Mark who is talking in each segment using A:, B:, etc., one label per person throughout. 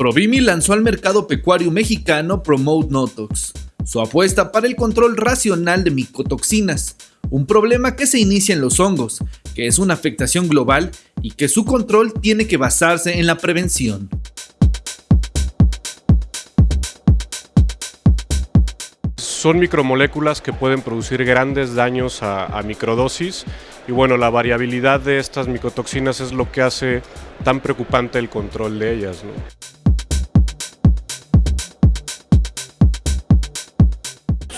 A: Provimi lanzó al mercado pecuario mexicano Promote Notox, su apuesta para el control racional de micotoxinas, un problema que se inicia en los hongos, que es una afectación global y que su control tiene que basarse en la prevención.
B: Son micromoléculas que pueden producir grandes daños a, microdosis y bueno, la variabilidad de estas micotoxinas es lo que hace tan preocupante el control de ellas.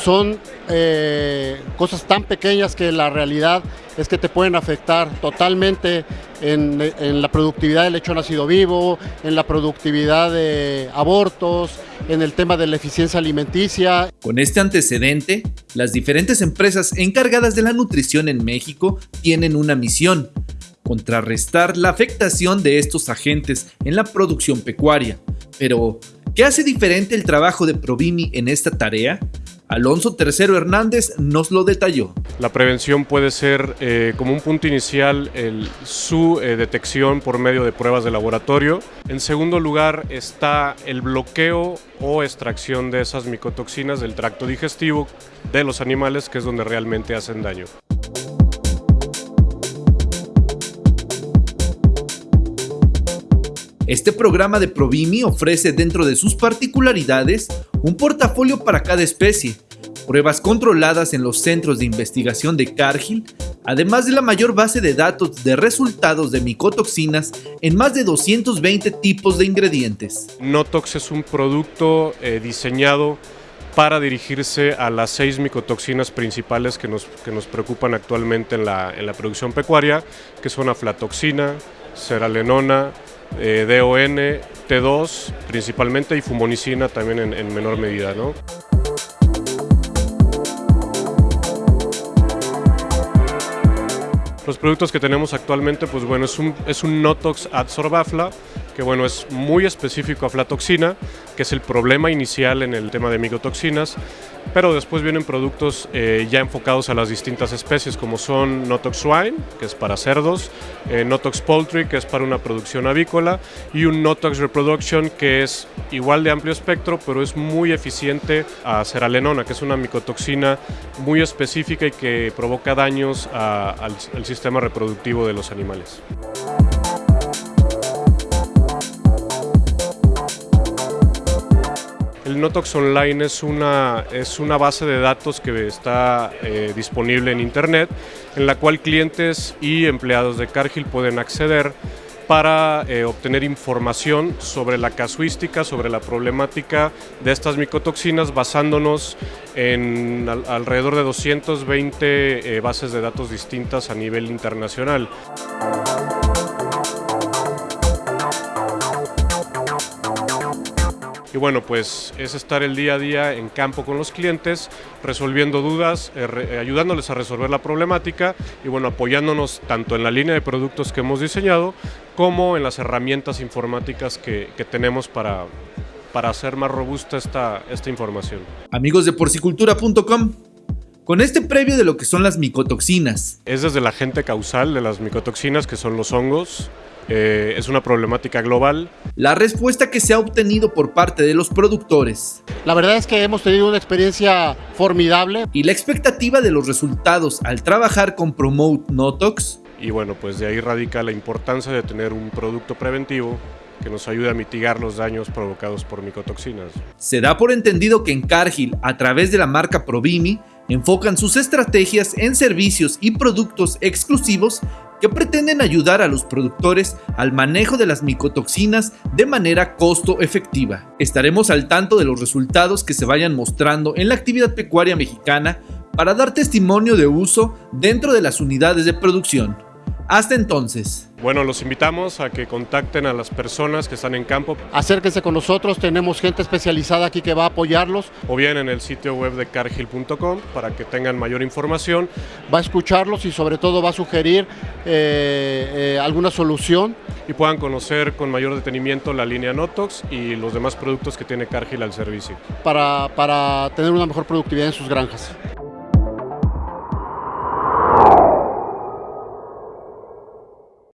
C: Son eh, cosas tan pequeñas que la realidad es que te pueden afectar totalmente en, la productividad del lecho nacido vivo, en la productividad de abortos, en el tema de la eficiencia alimenticia.
A: Con este antecedente, las diferentes empresas encargadas de la nutrición en México tienen una misión, contrarrestar la afectación de estos agentes en la producción pecuaria. Pero, ¿qué hace diferente el trabajo de Provimi en esta tarea? Alonso III Hernández nos lo detalló.
B: La prevención puede ser eh, como un punto inicial su eh, detección por medio de pruebas de laboratorio. En segundo lugar está el bloqueo o extracción de esas micotoxinas del tracto digestivo de los animales, que es donde realmente hacen daño.
A: Este programa de Provimi ofrece dentro de sus particularidades un portafolio para cada especie, pruebas controladas en los centros de investigación de Cargill, además de la mayor base de datos de resultados de micotoxinas en más de 220 tipos de ingredientes.
B: Notox es un producto eh, diseñado para dirigirse a las seis micotoxinas principales que nos, que nos preocupan actualmente en la, en la producción pecuaria, que son aflatoxina, seralenona, eh, DON, T2 principalmente y fumonicina también en, en menor medida. ¿no? Los productos que tenemos actualmente, pues bueno, es un, es un Notox Adsorbafla, que bueno, es muy específico a aflatoxina, que es el problema inicial en el tema de micotoxinas, pero después vienen productos eh, ya enfocados a las distintas especies, como son Notox Swine, que es para cerdos, eh, Notox Poultry, que es para una producción avícola, y un Notox Reproduction, que es igual de amplio espectro, pero es muy eficiente a ceralenona, que es una micotoxina muy específica y que provoca daños al sistema reproductivo de los animales. El Notox Online es una, es una base de datos que está eh, disponible en Internet, en la cual clientes y empleados de Cargill pueden acceder para eh, obtener información sobre la casuística, sobre la problemática de estas micotoxinas, basándonos en alrededor de 220 eh, bases de datos distintas a nivel internacional. Y bueno, pues es estar el día a día en campo con los clientes, resolviendo dudas, eh, eh, ayudándoles a resolver la problemática y bueno, apoyándonos tanto en la línea de productos que hemos diseñado como en las herramientas informáticas que, tenemos para, para hacer más robusta esta, esta información.
A: Amigos de porcicultura.com, con este previo de lo que son las micotoxinas.
B: Es desde la agente causal de las micotoxinas, que son los hongos, eh, es una problemática global.
A: La respuesta que se ha obtenido por parte de los productores.
C: La verdad es que hemos tenido una experiencia formidable.
A: Y la expectativa de los resultados al trabajar con Promote Notox.
B: Y bueno, pues de ahí radica la importancia de tener un producto preventivo que nos ayude a mitigar los daños provocados por micotoxinas.
A: Se da por entendido que en Cargill, a través de la marca Provimi, enfocan sus estrategias en servicios y productos exclusivos que pretenden ayudar a los productores al manejo de las micotoxinas de manera costo efectiva. Estaremos al tanto de los resultados que se vayan mostrando en la actividad pecuaria mexicana para dar testimonio de uso dentro de las unidades de producción. Hasta entonces.
B: Bueno, los invitamos a que contacten a las personas que están en campo.
C: Acérquense con nosotros, tenemos gente especializada aquí que va a apoyarlos.
B: O bien en el sitio web de cargill.com para que tengan mayor información.
C: Va a escucharlos y sobre todo va a sugerir eh, eh, alguna solución.
B: Y puedan conocer con mayor detenimiento la línea Notox y los demás productos que tiene Cargill al servicio.
C: Para, para tener una mejor productividad en sus granjas.